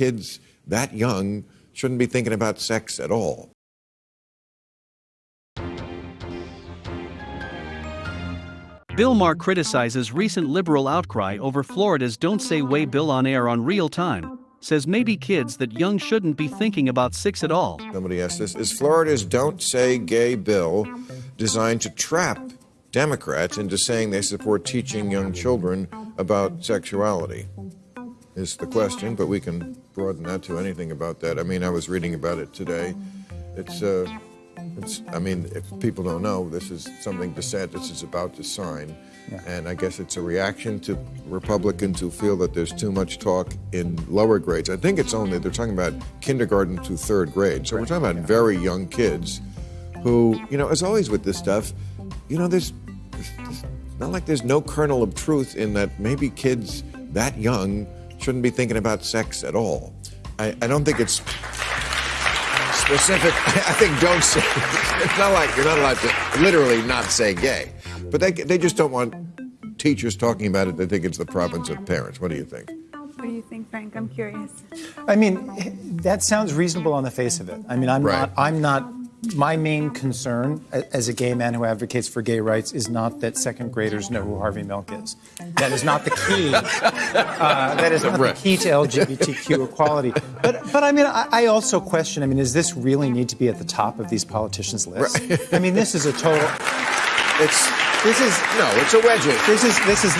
kids that young shouldn't be thinking about sex at all. Bill Maher criticizes recent liberal outcry over Florida's Don't Say Gay bill on air on real time. Says maybe kids that young shouldn't be thinking about sex at all. Somebody asked this Is Florida's Don't Say Gay bill designed to trap Democrats into saying they support teaching young children about sexuality? Is the question, but we can broaden that to anything about that. I mean, I was reading about it today. It's, uh, it's, I mean, if people don't know, this is something DeSantis is about to sign. Yeah. And I guess it's a reaction to Republicans who feel that there's too much talk in lower grades. I think it's only, they're talking about kindergarten to third grade. So we're talking about very young kids who, you know, as always with this stuff, you know, there's, there's not like there's no kernel of truth in that maybe kids that young shouldn't be thinking about sex at all. I, I don't think it's specific. I think don't say. It's not like you're not allowed to literally not say gay, but they they just don't want teachers talking about it. They think it's the province of parents. What do you think? What do you think, Frank? I'm curious. I mean, that sounds reasonable on the face of it. I mean, I'm Right. not. I'm not. My main concern as a gay man who advocates for gay rights is not that second graders know who Harvey Milk is. That is not the key. uh, that is not the key to LGBTQ equality. But, but I mean, I, I also question. I mean, does this really need to be at the top of these politicians' lists? I mean, this is a total. It's This is no, it's a wedge. this is this is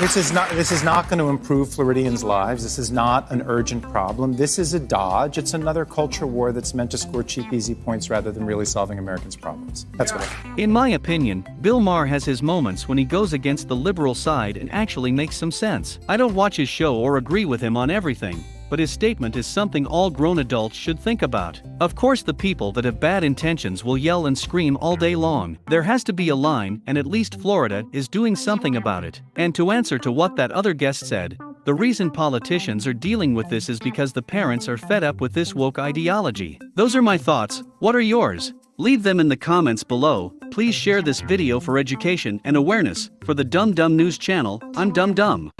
this is not this is not going to improve Floridians' lives. This is not an urgent problem. This is a dodge. It's another culture war that's meant to score cheap, easy points rather than really solving Americans' problems. That's what. I, In my opinion, Bill Maher has his moments when he goes against the liberal side and actually makes some sense. I don't watch his show or agree with him on everything, but his statement is something all grown adults should think about. Of course, the people that have bad intentions will yell and scream all day long. There has to be a line, and at least Florida is doing something about it. And to answer to what that other guest said, the reason politicians are dealing with this is because the parents are fed up with this woke ideology. Those are my thoughts. What are yours? Leave them in the comments below. Please share this video for education and awareness. For the Dumb Dumb News channel, I'm Dumb Dumb.